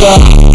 Yeah.